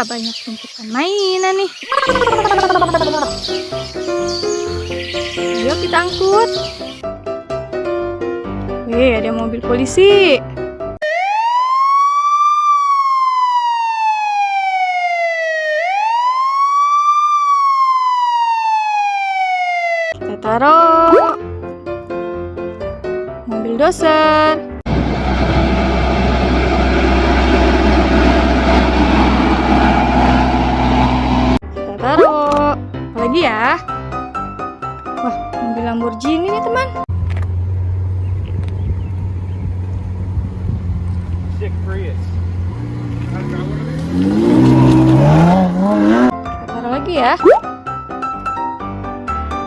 Wah, banyak tumpukan mainan nih. Ayo kita angkut. Wih, ada mobil polisi. Kita taruh mobil doser. Lamborghini nih teman. Taruh lagi ya.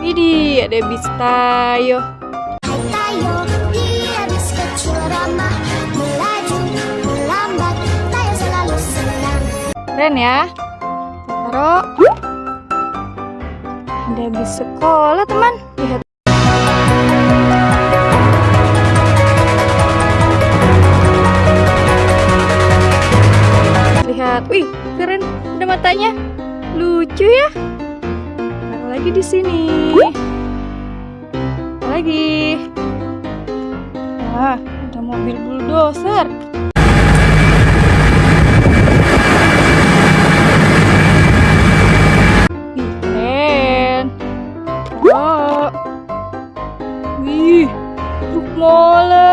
Widih, ada bis tayo. Keren ya. Taruh. Ada bis sekolah teman. Lihat. Lihat. Wih, keren. Ada matanya. Lucu ya. Taruh lagi di sini. Apa lagi? Wah, ada mobil bulldozer. Keren. Oh. Wih, truk molen.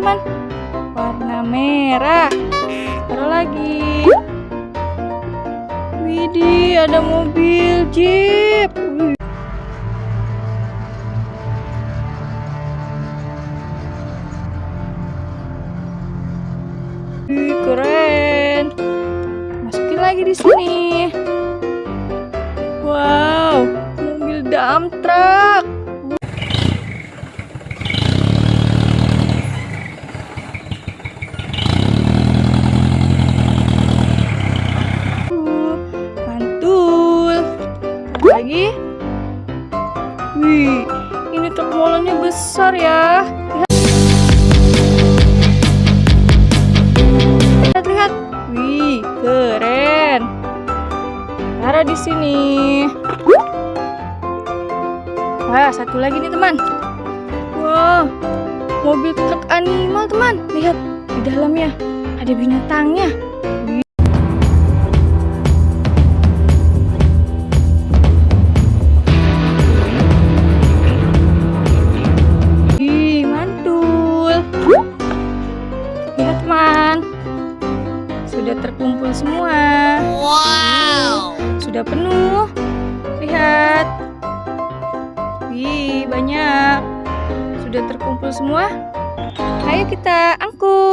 Warna apa teman? Warna merah. Taruh lagi. Widih, ada mobil jeep. Keren. Masukin lagi di sini. Wow, mobil dump truck. Wih, ini truk molennya besar ya. Lihat, lihat. Wih, keren. Taruh di sini. Wah, satu lagi nih, teman. Wah, mobil truk animal, teman. Lihat, di dalamnya ada binatangnya. Sudah terkumpul semua. wow Sudah penuh. Lihat. Wih, banyak. Sudah terkumpul semua. Ayo kita angkut.